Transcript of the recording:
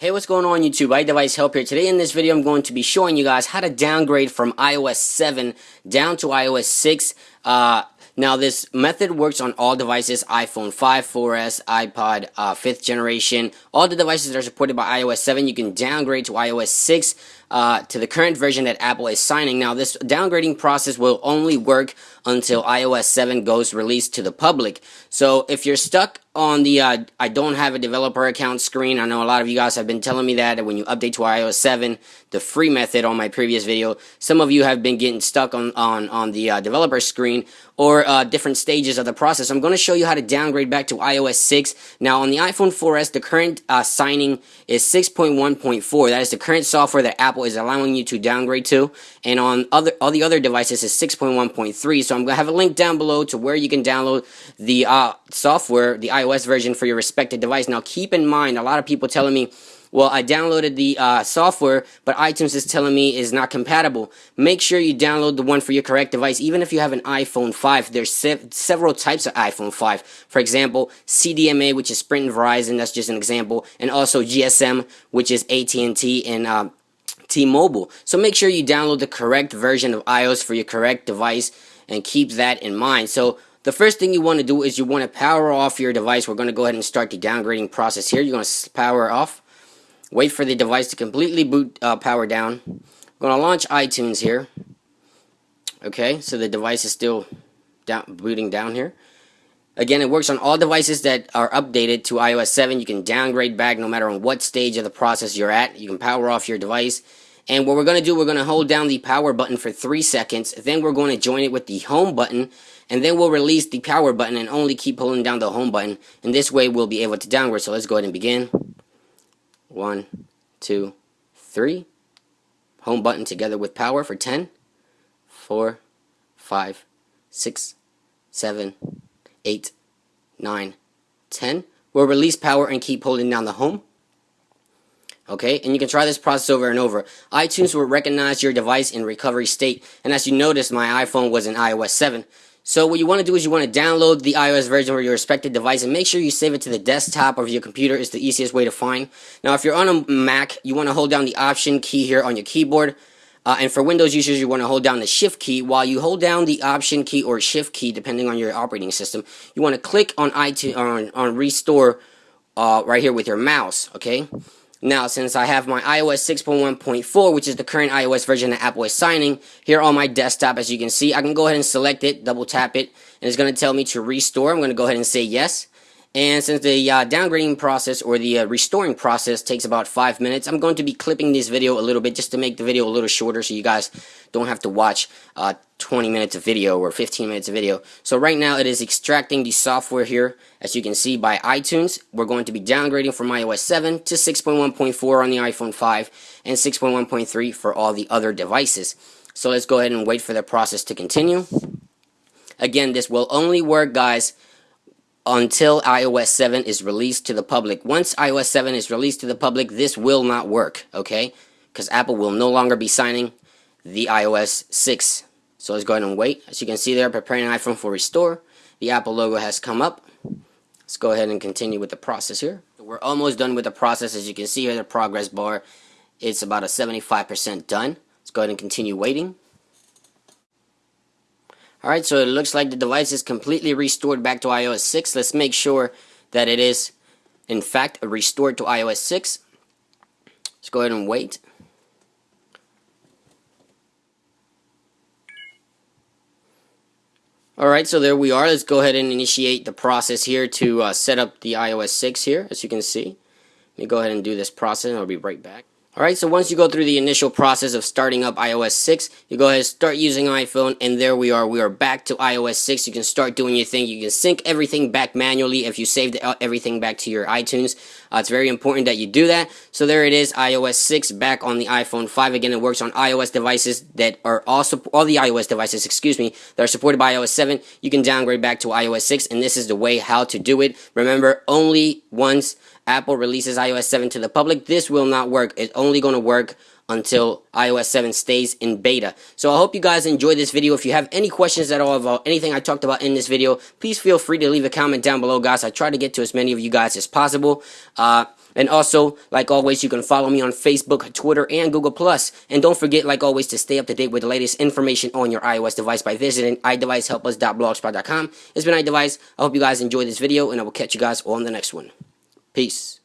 Hey, what's going on YouTube? iDevice Help here. Today in this video, I'm going to be showing you guys how to downgrade from iOS 7 down to iOS 6. Uh, now, this method works on all devices, iPhone 5, 4S, iPod, uh, 5th generation. All the devices that are supported by iOS 7, you can downgrade to iOS 6 uh, to the current version that Apple is signing. Now, this downgrading process will only work until iOS 7 goes released to the public. So, if you're stuck on the uh, I don't have a developer account screen. I know a lot of you guys have been telling me that when you update to iOS 7, the free method on my previous video, some of you have been getting stuck on, on, on the uh, developer screen or uh, different stages of the process. I'm going to show you how to downgrade back to iOS 6. Now on the iPhone 4S, the current uh, signing is 6.1.4. That is the current software that Apple is allowing you to downgrade to. And on other all the other devices is 6.1.3. So I'm going to have a link down below to where you can download the uh, software, the iOS version for your respective device. Now, keep in mind, a lot of people telling me, well, I downloaded the uh, software, but iTunes is telling me is not compatible. Make sure you download the one for your correct device. Even if you have an iPhone 5, there's se several types of iPhone 5. For example, CDMA, which is Sprint and Verizon, that's just an example, and also GSM, which is AT&T and uh, T-Mobile. So make sure you download the correct version of iOS for your correct device and keep that in mind. So the first thing you want to do is you want to power off your device. We're going to go ahead and start the downgrading process here. You're going to power off. Wait for the device to completely boot uh, power down. I'm going to launch iTunes here. Okay, so the device is still down, booting down here. Again, it works on all devices that are updated to iOS 7. You can downgrade back no matter on what stage of the process you're at. You can power off your device. And what we're going to do, we're going to hold down the power button for 3 seconds. Then we're going to join it with the home button and then we'll release the power button and only keep holding down the home button and this way we'll be able to downgrade so let's go ahead and begin one two three. Home button together with power for 10 4 5 6 7 8 9 10 we'll release power and keep holding down the home. Okay and you can try this process over and over. iTunes will recognize your device in recovery state. And as you notice my iPhone was in iOS 7 so what you want to do is you want to download the iOS version for your respective device and make sure you save it to the desktop of your computer is the easiest way to find. Now if you're on a Mac, you want to hold down the Option key here on your keyboard. Uh, and for Windows users, you want to hold down the Shift key. While you hold down the Option key or Shift key, depending on your operating system, you want to click on iTunes on, on Restore uh, right here with your mouse. Okay. Now, since I have my iOS 6.1.4, which is the current iOS version that Apple is signing, here on my desktop, as you can see, I can go ahead and select it, double tap it, and it's going to tell me to restore. I'm going to go ahead and say yes. And since the uh, downgrading process or the uh, restoring process takes about 5 minutes, I'm going to be clipping this video a little bit just to make the video a little shorter so you guys don't have to watch uh, 20 minutes of video or 15 minutes of video. So right now it is extracting the software here as you can see by iTunes. We're going to be downgrading from iOS 7 to 6.1.4 on the iPhone 5 and 6.1.3 for all the other devices. So let's go ahead and wait for the process to continue. Again, this will only work guys until iOS 7 is released to the public. Once iOS 7 is released to the public, this will not work, okay? Because Apple will no longer be signing the iOS 6. So let's go ahead and wait. As you can see there, preparing an iPhone for restore. The Apple logo has come up. Let's go ahead and continue with the process here. We're almost done with the process. As you can see here, the progress bar, it's about a 75% done. Let's go ahead and continue waiting. Alright, so it looks like the device is completely restored back to iOS 6. Let's make sure that it is, in fact, restored to iOS 6. Let's go ahead and wait. Alright, so there we are. Let's go ahead and initiate the process here to uh, set up the iOS 6 here, as you can see. Let me go ahead and do this process, and I'll be right back. Alright, so once you go through the initial process of starting up iOS 6, you go ahead and start using iPhone, and there we are. We are back to iOS 6. You can start doing your thing. You can sync everything back manually if you saved everything back to your iTunes. Uh, it's very important that you do that. So there it is, iOS 6 back on the iPhone 5. Again, it works on iOS devices that are also, all the iOS devices, excuse me, that are supported by iOS 7. You can downgrade back to iOS 6, and this is the way how to do it. Remember, only once Apple releases iOS 7 to the public, this will not work. It's only going to work until iOS 7 stays in beta. So I hope you guys enjoyed this video. If you have any questions at all about anything I talked about in this video, please feel free to leave a comment down below, guys. I try to get to as many of you guys as possible. Uh, And also, like always, you can follow me on Facebook, Twitter, and Google+. And don't forget, like always, to stay up to date with the latest information on your iOS device by visiting iDeviceHelpUs.blogspot.com. It's been iDevice. I hope you guys enjoyed this video, and I will catch you guys on the next one. Peace.